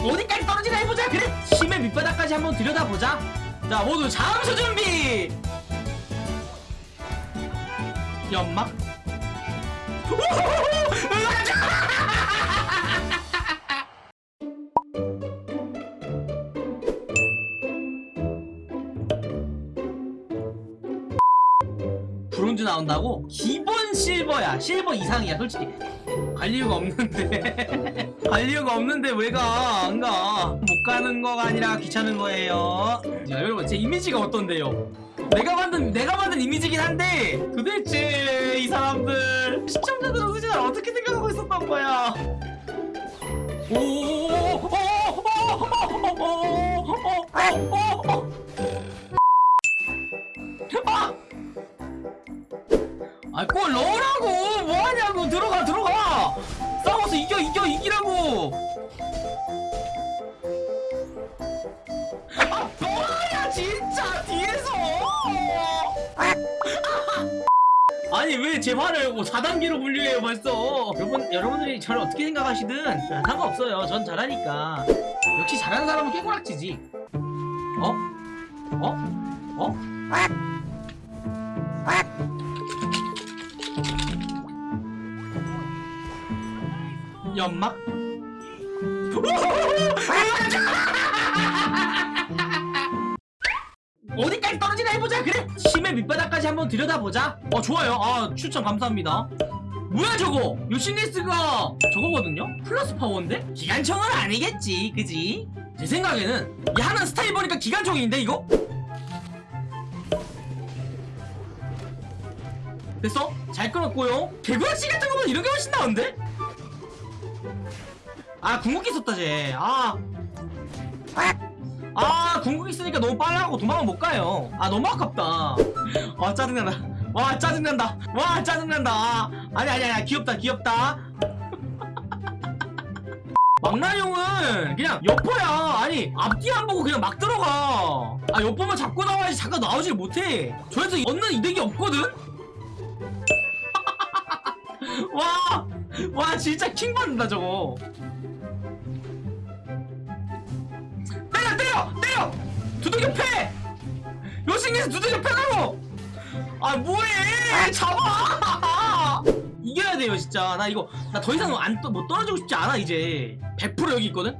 어디까지 떨어지나 해보자. 그래 심의 밑바닥까지 한번 들여다보자. 자 모두 잠수 준비. 연막. 브론즈 나온다고? 기본 실버야. 실버 이상이야 솔직히. 갈 이유가 없는데 갈 이유가 없는데 왜 가? 안 가. 못 가는 거가 아니라 귀찮은 거예요. 자 여러분 제 이미지가 어떤데요? 내가 만든 내가 만든 이미지긴 한데 도대체 이 사람들 시청자들은 도대체 어떻게 생각하고 있었던 거야? 오. 오, 오, 오 아니 왜 제 화를 뭐 4단계로 분류해요 벌써 여러분 여러분들이 저를 어떻게 생각하시든 상관없어요 전 잘하니까 역시 잘하는 사람은 깨꼬락지지 어? 어? 어? 연막? 어디까지 떨어지나 해보자. 그래 심해 밑바닥까지 한번 들여다보자. 어 좋아요. 아 추천 감사합니다. 뭐야 저거? 요시니스가 저거거든요? 플러스 파워인데? 기관총은 아니겠지 그지? 제 생각에는 이 하는 스타일 보니까 기관총인데 이거? 됐어? 잘 끊었고요. 개구라씨 같은 거보다 이런 게 훨씬 나은데? 아 궁극기 썼다 쟤아 아 궁극기 쓰니까 너무 빨라고 도망을 못 가요. 아 너무 아깝다. 와 짜증난다. 와 짜증난다. 와 짜증난다. 아, 아니 아니 아니 귀엽다 귀엽다. 망나뇽은 그냥 여포야. 아니 앞뒤 안 보고 그냥 막 들어가. 아 여포만 잡고 나와야지 잠깐 나오질 못해. 저에서 얻는 이득이 없거든? 와, 와 진짜 킹 받는다 저거 때려! 때려! 두들겨 패 요싱에서 두들겨 패라고! 아 뭐해! 잡아! 이겨야 돼요 진짜. 나 이거 나 더 이상 안 못 떨어지고 싶지 않아 이제. 100% 여기 있거든?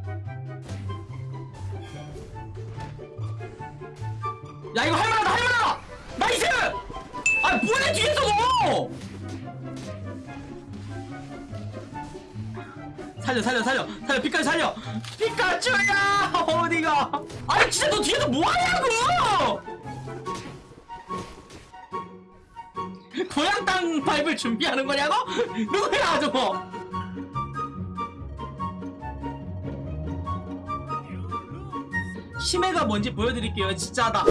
야 이거 할만하다 할만하다 살려 살려 살려 살려 피카츄 살려! 피카츄야! 어디가? 아니 진짜 너 뒤에서 뭐하냐고! 고향 땅 밟을 준비하는 거냐고? 누구야 저거 심해가 뭔지 보여드릴게요 진짜다.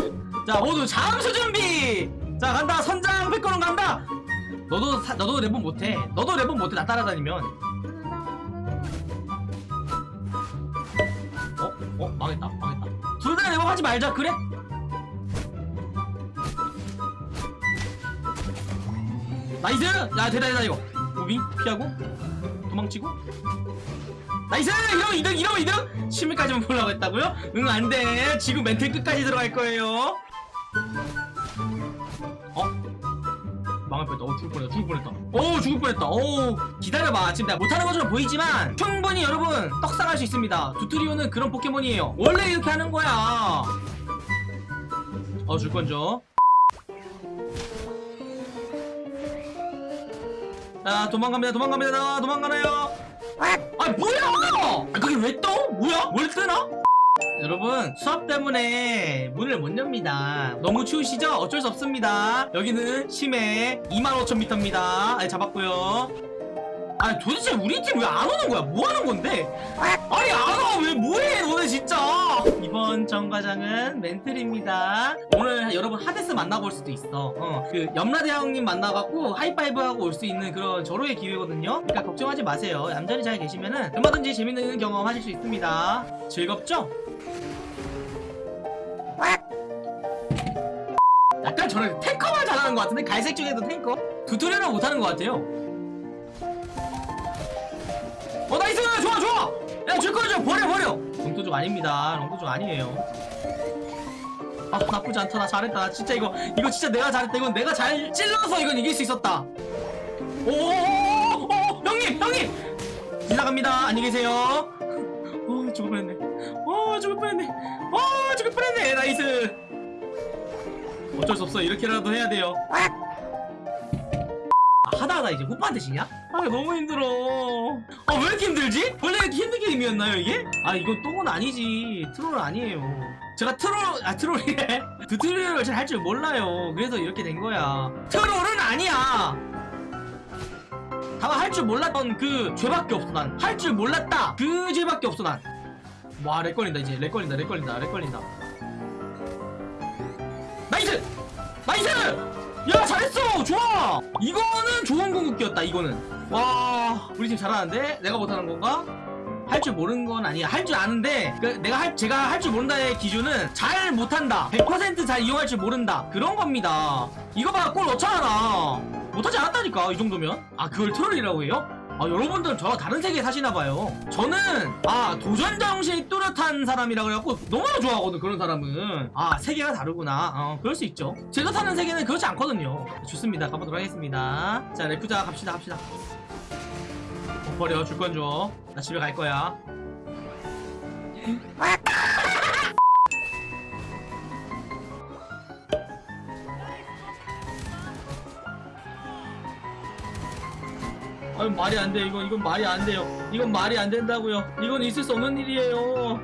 자 모두 잠수 준비! 자 간다. 선장 백거는 간다. 너도 사, 너도 랩은 못해. 너도 랩은 못해 나 따라다니면 어? 어? 망했다 망했다 둘다 랩업 하지 말자 그래? 나이스! 야 대다 대다 이거 무빙 피하고 도망치고 나이스! 이러면 이득 이러면 이득! 심리까지만 보려고 했다고요? 응 안돼 지금 멘탈 끝까지 들어갈 거예요 어? 망할 뻔했다. 어 죽을 뻔했다. 죽을 뻔했다. 오 죽을 뻔했다. 오 기다려봐. 지금 내가 못하는 것처럼 보이지만 충분히 여러분 떡상할 수 있습니다. 두트리오는 그런 포켓몬이에요. 원래 이렇게 하는 거야. 어 줄 건져 자 도망갑니다. 도망갑니다. 나 도망가나요? 아 뭐야? 아 그게 왜 떠? 뭐야? 뭘 뜨나? 여러분 수업 때문에 문을 못 엽니다. 너무 추우시죠? 어쩔 수 없습니다. 여기는 심해 25,000m입니다. 아, 잡았고요 아니 도대체 우리 팀 왜 안 오는 거야? 뭐 하는 건데? 아니 안 와! 왜 뭐해 너네 진짜 이번 정과장은 멘틀입니다 오늘 여러분 하데스 만나고 올 수도 있어 어, 그 염라대 형님 만나갖고 하이파이브 하고 올 수 있는 그런 절호의 기회거든요 그러니까 걱정하지 마세요 얌전히 잘 계시면은 얼마든지 재밌는 경험 하실 수 있습니다 즐겁죠? 약간 저는 탱커만 잘하는 것 같은데 갈색 중에도 탱커? 두토리얼은 못하는 것 같아요 야 줄거리 좀 버려 버려! 롱도족 아닙니다. 롱도족 아니에요. 아 나쁘지 않다. 나 잘했다. 나 진짜 이거 이거 진짜 내가 잘했다. 이건 내가 잘 찔러서 이건 이길 수 있었다. 오오오오 형님 형님! 지나갑니다. 안녕히 계세요. 어 죽을 뻔했네. 어 죽을 뻔했네. 어 죽을 뻔했네. 나이스! 어쩔 수 없어. 이렇게라도 해야 돼요. 아, 하다 이제 후반대 지냐? 아 너무 힘들어. 아 왜 이렇게 힘들지? 원래 이렇게 힘든 게임이었나요 이게? 아 이건 똥은 아니지. troll은 아니에요. 제가 트롤 아 troll이래. tutorial을 잘 할 줄 몰라요. 그래서 이렇게 된 거야. troll은 아니야. 다만 할 줄 몰랐던 그 죄밖에 없어 난. 할 줄 몰랐다. 그 죄밖에 없어 난와 렉 걸린다 이제. 렉 걸린다 렉 걸린다 렉 걸린다. nice! nice 야 잘했어! 좋아! 이거는 좋은 궁극기였다 이거는. 와 우리 팀 잘하는데? 내가 못하는 건가? 할 줄 모르는 건 아니야. 할 줄 아는데 그 내가 할 제가 할 줄 모른다의 기준은 잘 못한다. 100%잘 이용할 줄 모른다. 그런 겁니다. 이거 봐 골 넣잖아. 못하지 않았다니까 이 정도면. 아 그걸 troll이라고 해요? 아 여러분들은 저와 다른 세계에 사시나봐요. 저는 아 도전 정신이 뚜렷한 사람이라 그래갖고 너무나 좋아하거든 그런 사람은. 아 세계가 다르구나. 어 그럴 수 있죠. 제가 사는 세계는 그렇지 않거든요. 좋습니다. 가보도록 하겠습니다. 자 레프자 갑시다 갑시다. 어, 버려 줄 건 줘. 나 집에 갈 거야 아유 말이 안 돼. 이건 이건 말이 안 돼요. 이건 말이 안 된다고요. 이건 있을 수 없는 일이에요.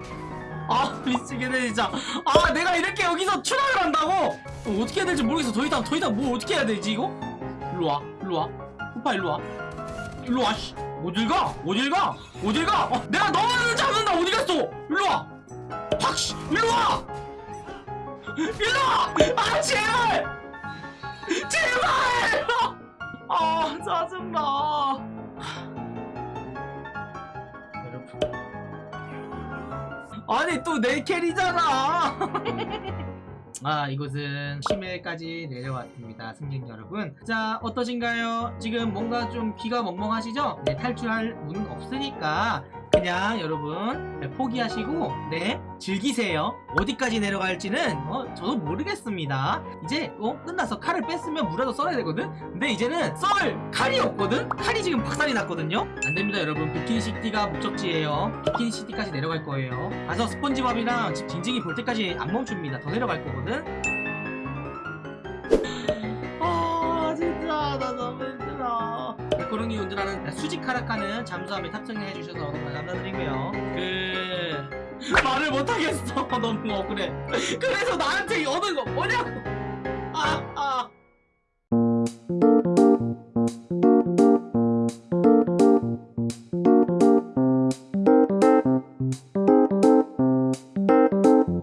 아 미치겠네 진짜. 아 내가 이렇게 여기서 추락을 한다고? 어, 어떻게 해야 될지 모르겠어. 더 이상 더 이상 뭐 어떻게 해야 되지 이거? 일로 와 일로와. 후파 일로 와. 일로 와 씨. 어딜 가 어딜 가 어딜 가 어, 내가 너만을 잡는다. 어디 갔어? 일로와. 확씨. 일로 와. 일로 와. 아 제발. 제발 아 짜증나 아니 또 내 캐리잖아. 아 이곳은 심해까지 내려왔습니다 승객 여러분. 자 어떠신가요? 지금 뭔가 좀 귀가 멍멍하시죠? 네 탈출할 문은 없으니까 그냥 여러분 네, 포기하시고 네 즐기세요. 어디까지 내려갈지는 어, 저도 모르겠습니다. 이제 어 끝나서 칼을 뺐으면 물에도 썰어야 되거든? 근데 이제는 썰 칼이 없거든? 칼이 지금 박살이 났거든요? 안됩니다 여러분. 비키니시티가 목적지예요. 비키니시티까지 내려갈 거예요. 가서 스펀지밥이랑 집 징징이 볼 때까지 안 멈춥니다. 더 내려갈 거거든 운전하는 수직 카라카는 잠수함에 탑승해 주셔서 너무 감사드리고요. 그 말을 못하겠어. 너무 억울해. 그래서 나한테 얻은 거 뭐냐고. 아